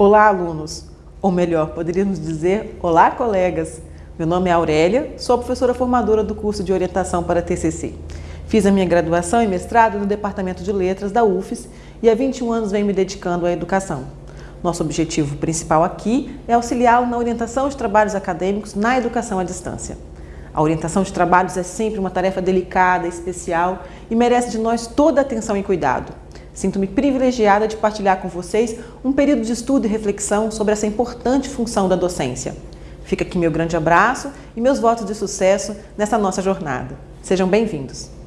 Olá, alunos! Ou melhor, poderíamos dizer olá, colegas! Meu nome é Aurélia, sou professora formadora do curso de Orientação para TCC. Fiz a minha graduação e mestrado no Departamento de Letras da UFES e há 21 anos venho me dedicando à educação. Nosso objetivo principal aqui é auxiliá-lo na orientação de trabalhos acadêmicos na educação à distância. A orientação de trabalhos é sempre uma tarefa delicada, especial e merece de nós toda a atenção e cuidado. Sinto-me privilegiada de partilhar com vocês um período de estudo e reflexão sobre essa importante função da docência. Fica aqui meu grande abraço e meus votos de sucesso nessa nossa jornada. Sejam bem-vindos!